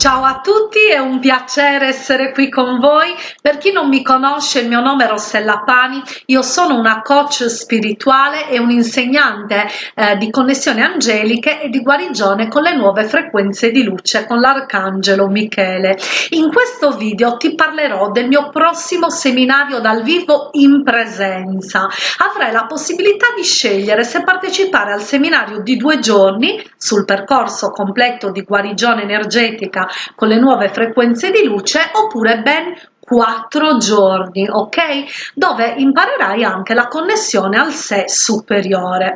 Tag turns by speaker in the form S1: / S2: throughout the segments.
S1: Ciao a tutti, è un piacere essere qui con voi. Per chi non mi conosce, il mio nome è Rossella Pani, io sono una coach spirituale e un insegnante eh, di connessioni angeliche e di guarigione con le nuove frequenze di luce con l'arcangelo Michele. In questo video ti parlerò del mio prossimo seminario dal vivo in presenza. Avrai la possibilità di scegliere se partecipare al seminario di due giorni sul percorso completo di guarigione energetica con le nuove frequenze di luce oppure ben quattro giorni ok? Dove imparerai anche la connessione al sé superiore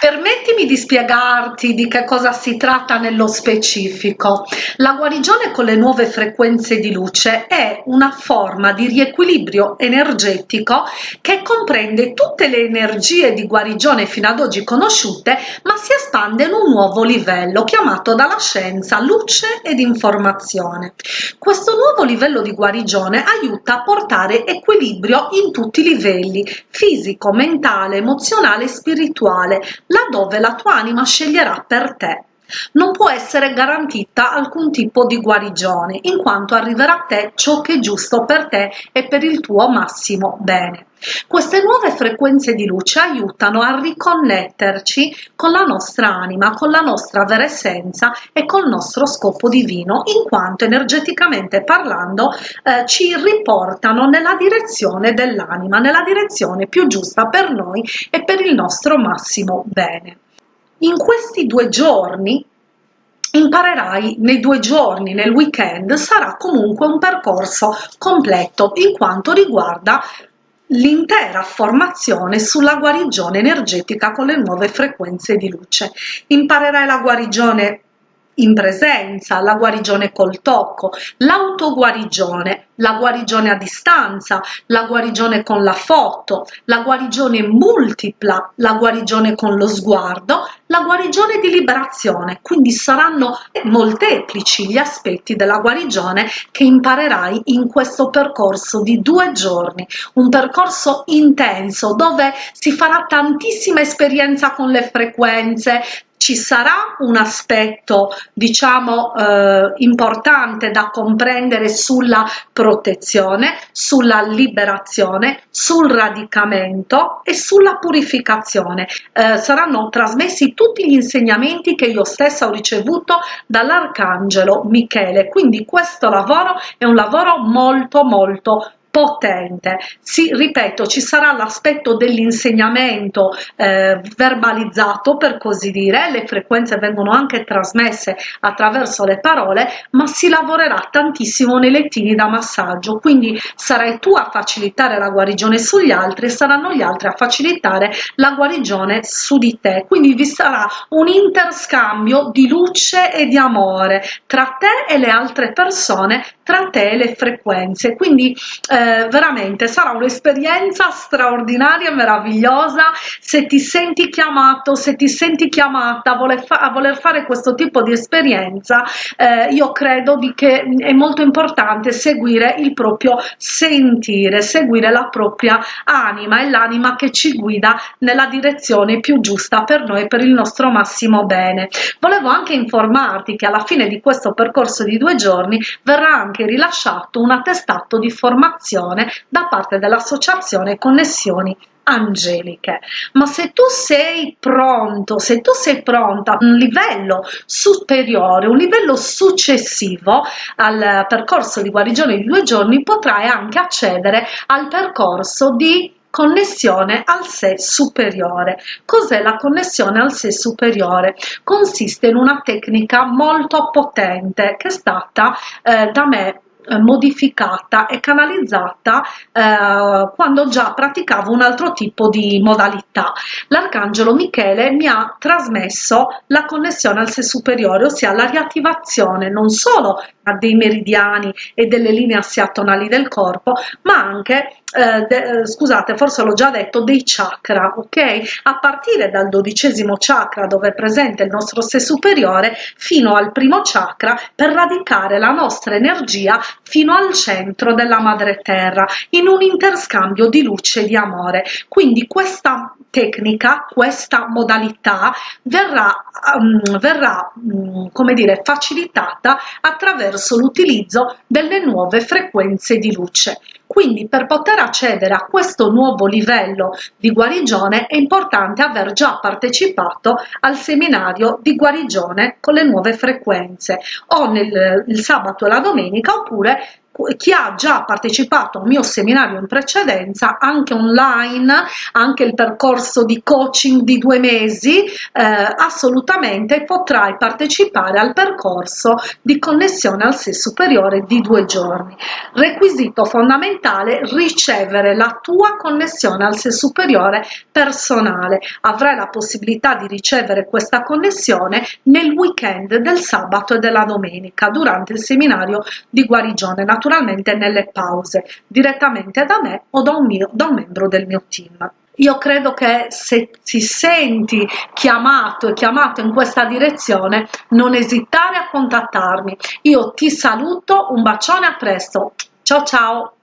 S1: Permettimi di spiegarti di che cosa si tratta nello specifico. La guarigione con le nuove frequenze di luce è una forma di riequilibrio energetico che comprende tutte le energie di guarigione fino ad oggi conosciute, ma si espande in un nuovo livello chiamato dalla scienza luce ed informazione. Questo nuovo livello di guarigione aiuta a portare equilibrio in tutti i livelli, fisico, mentale, emozionale e spirituale, laddove la tua anima sceglierà per te. Non può essere garantita alcun tipo di guarigione, in quanto arriverà a te ciò che è giusto per te e per il tuo massimo bene. Queste nuove frequenze di luce aiutano a riconnetterci con la nostra anima, con la nostra vera essenza e col nostro scopo divino, in quanto energeticamente parlando eh, ci riportano nella direzione dell'anima, nella direzione più giusta per noi e per il nostro massimo bene. In questi due giorni imparerai nei due giorni, nel weekend, sarà comunque un percorso completo in quanto riguarda l'intera formazione sulla guarigione energetica con le nuove frequenze di luce. Imparerai la guarigione in presenza, la guarigione col tocco, l'autoguarigione, la guarigione a distanza, la guarigione con la foto, la guarigione multipla, la guarigione con lo sguardo, la guarigione di liberazione. Quindi saranno molteplici gli aspetti della guarigione che imparerai in questo percorso di due giorni, un percorso intenso dove si farà tantissima esperienza con le frequenze, ci sarà un aspetto diciamo eh, importante da comprendere sulla protezione sulla liberazione sul radicamento e sulla purificazione. Eh, saranno trasmessi tutti gli insegnamenti che io stessa ho ricevuto dall'arcangelo michele. Quindi questo lavoro è un lavoro molto molto potente. Sì, ripeto, ci sarà l'aspetto dell'insegnamento eh, verbalizzato, per così dire, le frequenze vengono anche trasmesse attraverso le parole, ma si lavorerà tantissimo nei lettini da massaggio, quindi sarai tu a facilitare la guarigione sugli altri e saranno gli altri a facilitare la guarigione su di te. Quindi vi sarà un interscambio di luce e di amore tra te e le altre persone, tra te e le frequenze. Quindi eh, veramente sarà un'esperienza straordinaria meravigliosa se ti senti chiamato se ti senti chiamata a voler, fa a voler fare questo tipo di esperienza eh, io credo di che è molto importante seguire il proprio sentire seguire la propria anima e l'anima che ci guida nella direzione più giusta per noi per il nostro massimo bene volevo anche informarti che alla fine di questo percorso di due giorni verrà anche rilasciato un attestato di formazione da parte dell'associazione Connessioni angeliche. Ma se tu sei pronto se tu sei pronta a un livello superiore un livello successivo al percorso di guarigione di due giorni potrai anche accedere al percorso di connessione al sé superiore cos'è la connessione al sé superiore consiste in una tecnica molto potente che è stata eh, da me eh, modificata e canalizzata eh, quando già praticavo un altro tipo di modalità. L'arcangelo Michele mi ha trasmesso la connessione al sé superiore, ossia la riattivazione non solo dei meridiani e delle linee assiatonali del corpo, ma anche eh, de, eh, scusate, forse l'ho già detto, dei chakra, ok? A partire dal dodicesimo chakra dove è presente il nostro sé superiore fino al primo chakra per radicare la nostra energia fino al centro della madre terra in un interscambio di luce e di amore. Quindi questa tecnica, questa modalità verrà, um, verrà um, come dire, facilitata attraverso l'utilizzo delle nuove frequenze di luce. Quindi per poter accedere a questo nuovo livello di guarigione è importante aver già partecipato al seminario di guarigione con le nuove frequenze o nel il sabato e la domenica oppure chi ha già partecipato al mio seminario in precedenza, anche online, anche il percorso di coaching di due mesi, eh, assolutamente potrai partecipare al percorso di connessione al sé superiore di due giorni. Requisito fondamentale, ricevere la tua connessione al sé superiore personale. Avrai la possibilità di ricevere questa connessione nel weekend del sabato e della domenica durante il seminario di guarigione. Naturalmente naturalmente nelle pause, direttamente da me o da un, mio, da un membro del mio team. Io credo che se ti senti chiamato e chiamato in questa direzione, non esitare a contattarmi. Io ti saluto, un bacione, a presto. Ciao ciao!